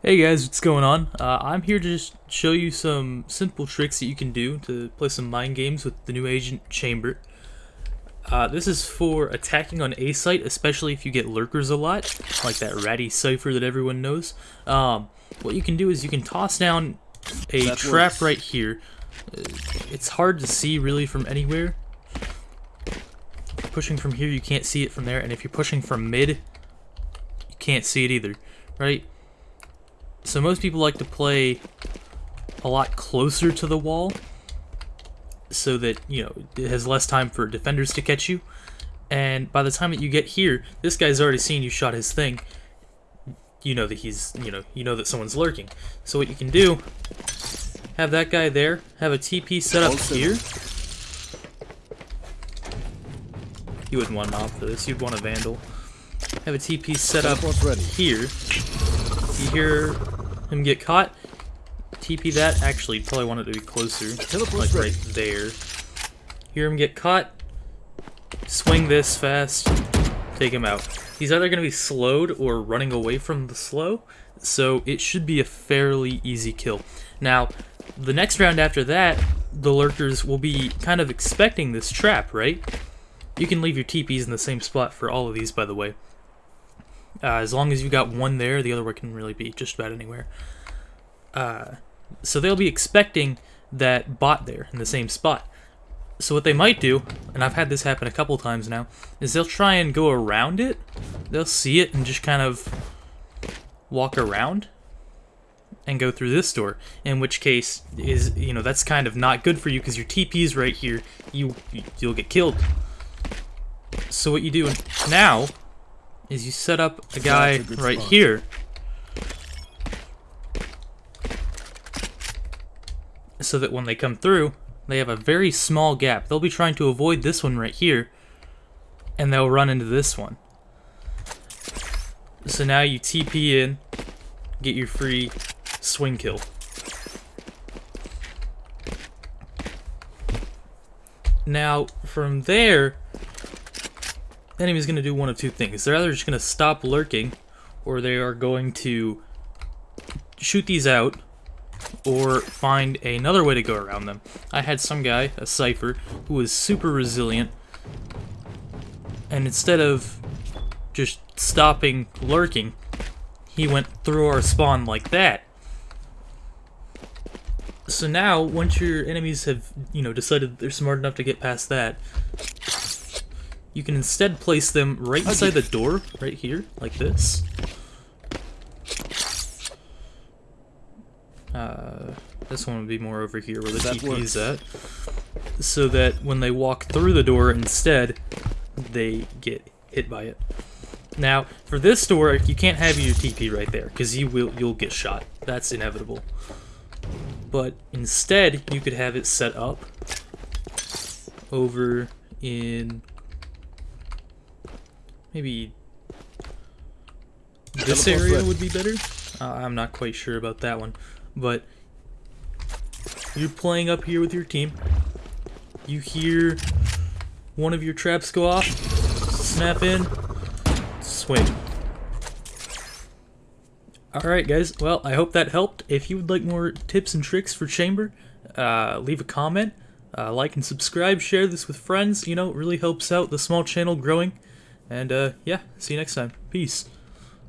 Hey guys, what's going on? Uh, I'm here to just show you some simple tricks that you can do to play some mind games with the new agent Chamber. Uh, this is for attacking on A site, especially if you get lurkers a lot, like that ratty Cypher that everyone knows. Um, what you can do is you can toss down a That trap works. right here. Uh, It's hard to see really from anywhere. Pushing from here, you can't see it from there, and if you're pushing from mid, you can't see it either, right? So most people like to play a lot closer to the wall so that, you know, it has less time for defenders to catch you. And by the time that you get here, this guy's already seen you shot his thing. You know that he's, you know, you know that someone's lurking. So what you can do, have that guy there, have a TP set up here. You wouldn't want an op for this, you'd want a vandal. Have a TP set up ready. here. You hear him get caught. TP that. Actually, you'd probably want it to be closer. Like right there. Hear him get caught. Swing this fast. Take him out. He's either going to be slowed or running away from the slow. So it should be a fairly easy kill. Now, the next round after that, the lurkers will be kind of expecting this trap, right? You can leave your TPs in the same spot for all of these, by the way. Uh, as long as you got one there, the other one can really be just about anywhere. Uh, so they'll be expecting that bot there in the same spot. So what they might do, and I've had this happen a couple times now, is they'll try and go around it. They'll see it and just kind of walk around and go through this door. In which case, is you know that's kind of not good for you because your TP's right here. You you'll get killed. So what you do now is you set up a guy a right spot. here. So that when they come through, they have a very small gap. They'll be trying to avoid this one right here, and they'll run into this one. So now you TP in, get your free swing kill. Now, from there, the enemy's going to do one of two things. They're either just going to stop lurking, or they are going to shoot these out, or find another way to go around them. I had some guy, a Cypher, who was super resilient, and instead of just stopping lurking, he went through our spawn like that. So now, once your enemies have, you know, decided they're smart enough to get past that, you can instead place them right inside the door, right here, like this. Uh, this one would be more over here where the TP is at. So that when they walk through the door instead, they get hit by it. Now, for this door, you can't have your TP right there, because you will you'll get shot. That's inevitable. But instead, you could have it set up over in maybe this area would be better. Uh, I'm not quite sure about that one, but you're playing up here with your team. You hear one of your traps go off, snap in, swing. Alright guys, well I hope that helped. If you would like more tips and tricks for Chamber, uh, leave a comment, uh, like and subscribe, share this with friends, you know, it really helps out the small channel growing. And uh, yeah, see you next time. Peace.